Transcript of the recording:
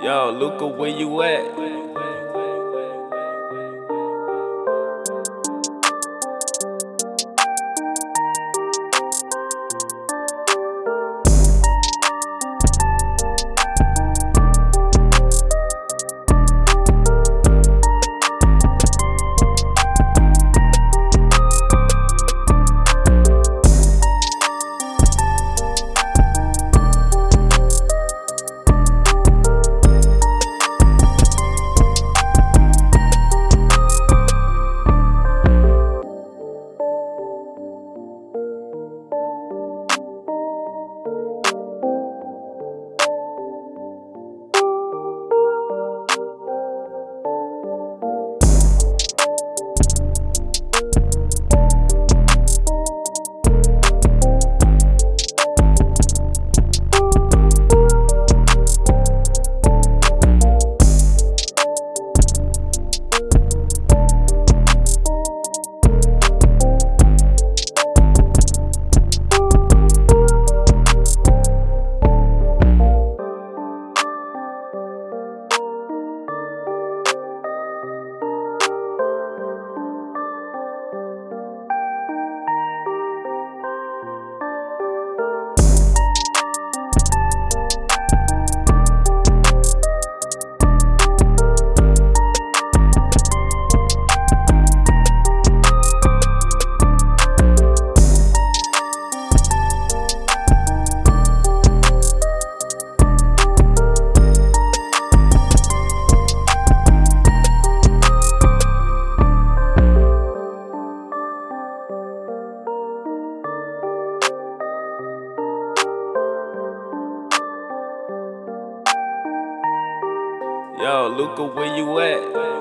Yo, Luca, where you at? Yo, Luca, where you at?